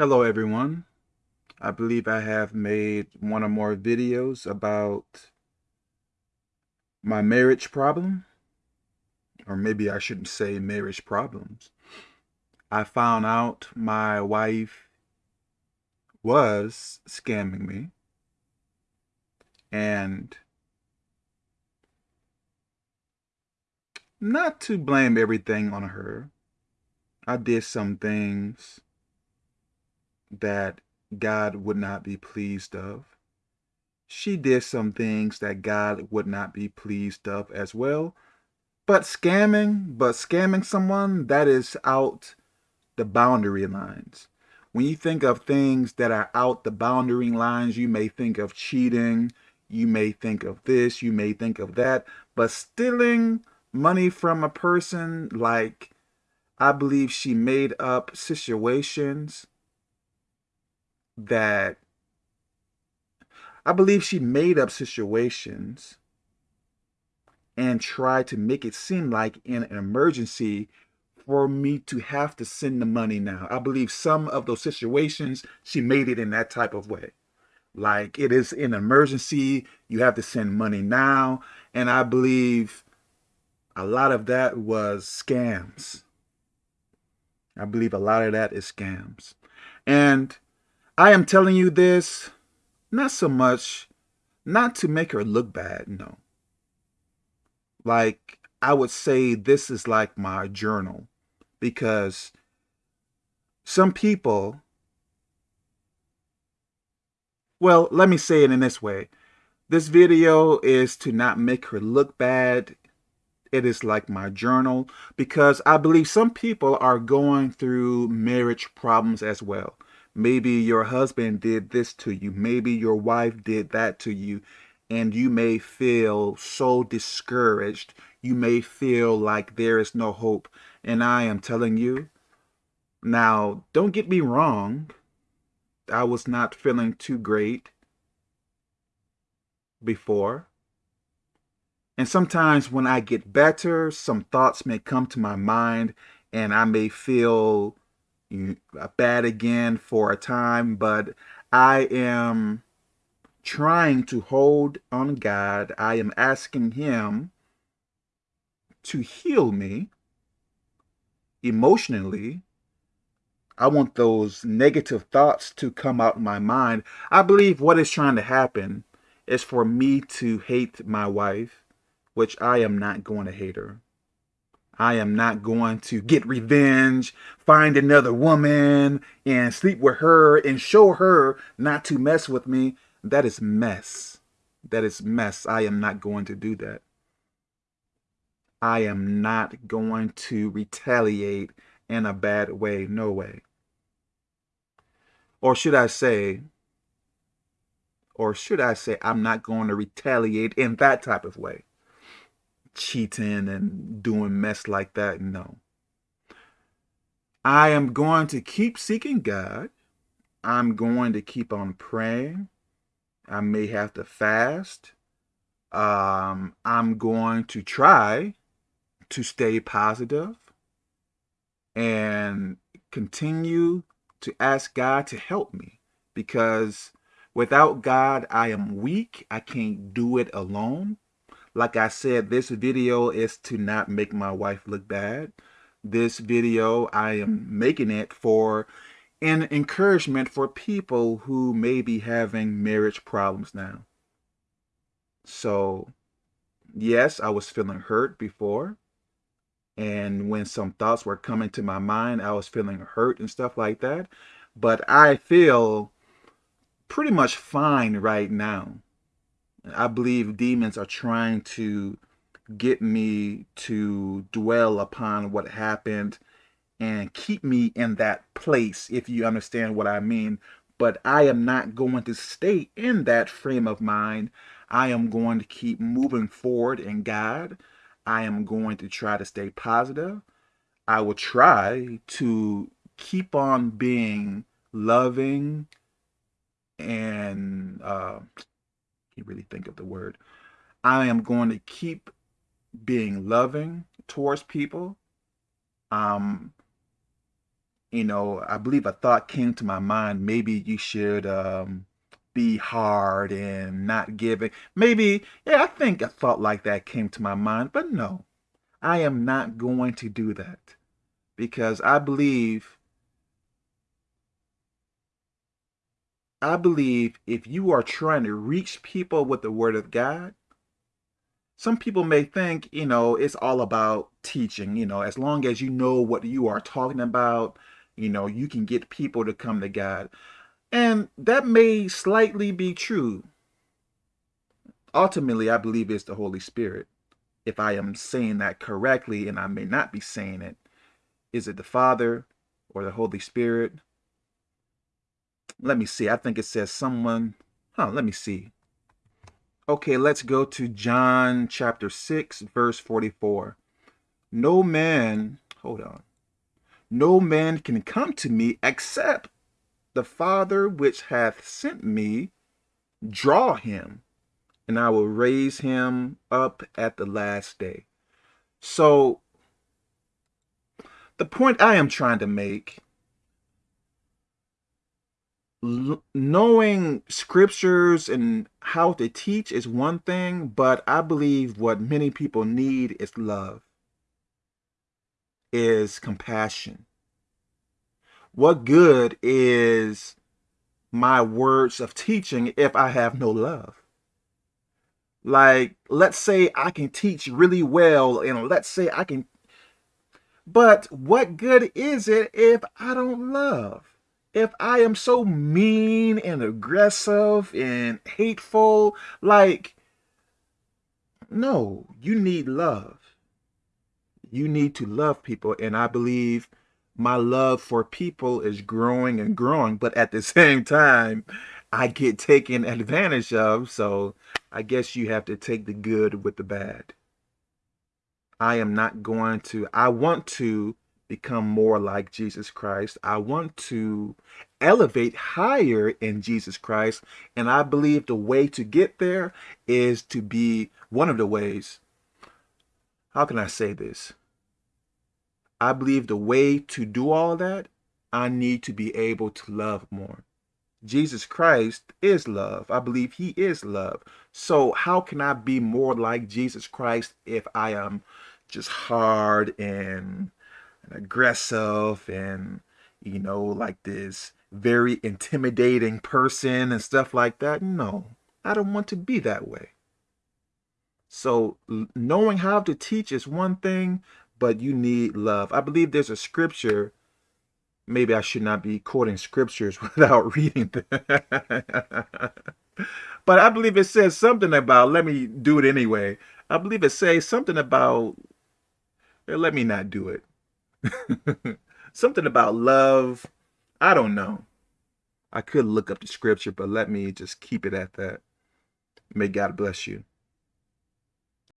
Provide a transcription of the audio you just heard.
Hello everyone. I believe I have made one or more videos about my marriage problem, or maybe I shouldn't say marriage problems. I found out my wife was scamming me and not to blame everything on her. I did some things that God would not be pleased of. She did some things that God would not be pleased of as well. But scamming, but scamming someone, that is out the boundary lines. When you think of things that are out the boundary lines, you may think of cheating, you may think of this, you may think of that, but stealing money from a person like I believe she made up situations that I believe she made up situations and tried to make it seem like in an emergency for me to have to send the money now. I believe some of those situations, she made it in that type of way. Like it is an emergency, you have to send money now. And I believe a lot of that was scams. I believe a lot of that is scams. And I am telling you this not so much, not to make her look bad, no. Like, I would say this is like my journal because some people, well, let me say it in this way. This video is to not make her look bad. It is like my journal because I believe some people are going through marriage problems as well. Maybe your husband did this to you. Maybe your wife did that to you. And you may feel so discouraged. You may feel like there is no hope. And I am telling you, now, don't get me wrong. I was not feeling too great before. And sometimes when I get better, some thoughts may come to my mind and I may feel bad again for a time, but I am trying to hold on God. I am asking him to heal me emotionally. I want those negative thoughts to come out of my mind. I believe what is trying to happen is for me to hate my wife, which I am not going to hate her. I am not going to get revenge, find another woman and sleep with her and show her not to mess with me. That is mess. That is mess. I am not going to do that. I am not going to retaliate in a bad way. No way. Or should I say, or should I say, I'm not going to retaliate in that type of way cheating and doing mess like that. No. I am going to keep seeking God. I'm going to keep on praying. I may have to fast. Um, I'm going to try to stay positive and continue to ask God to help me because without God, I am weak. I can't do it alone. Like I said, this video is to not make my wife look bad. This video, I am making it for an encouragement for people who may be having marriage problems now. So, yes, I was feeling hurt before. And when some thoughts were coming to my mind, I was feeling hurt and stuff like that. But I feel pretty much fine right now. I believe demons are trying to get me to dwell upon what happened and keep me in that place, if you understand what I mean. But I am not going to stay in that frame of mind. I am going to keep moving forward in God. I am going to try to stay positive. I will try to keep on being loving and uh, can't really think of the word. I am going to keep being loving towards people. Um, you know, I believe a thought came to my mind. Maybe you should um, be hard and not giving. Maybe, yeah, I think a thought like that came to my mind, but no, I am not going to do that because I believe I believe if you are trying to reach people with the word of God, some people may think, you know, it's all about teaching, you know, as long as you know what you are talking about, you know, you can get people to come to God. And that may slightly be true. Ultimately, I believe it's the Holy Spirit. If I am saying that correctly, and I may not be saying it, is it the Father or the Holy Spirit? Let me see. I think it says someone. Huh, let me see. Okay, let's go to John chapter 6, verse 44. No man, hold on. No man can come to me except the Father which hath sent me draw him, and I will raise him up at the last day. So, the point I am trying to make knowing scriptures and how to teach is one thing, but I believe what many people need is love, is compassion. What good is my words of teaching if I have no love? Like, let's say I can teach really well, and let's say I can, but what good is it if I don't love? If I am so mean and aggressive and hateful, like, no, you need love. You need to love people. And I believe my love for people is growing and growing. But at the same time, I get taken advantage of. So I guess you have to take the good with the bad. I am not going to, I want to become more like Jesus Christ. I want to elevate higher in Jesus Christ. And I believe the way to get there is to be one of the ways. How can I say this? I believe the way to do all that, I need to be able to love more. Jesus Christ is love. I believe he is love. So how can I be more like Jesus Christ if I am just hard and aggressive and you know like this very intimidating person and stuff like that. No i don't want to be that way. So knowing how to teach is one thing but you need love. I believe there's a scripture maybe i should not be quoting scriptures without reading them. But i believe it says something about let me do it anyway. I believe it says something about eh, let me not do it Something about love. I don't know. I could look up the scripture, but let me just keep it at that. May God bless you.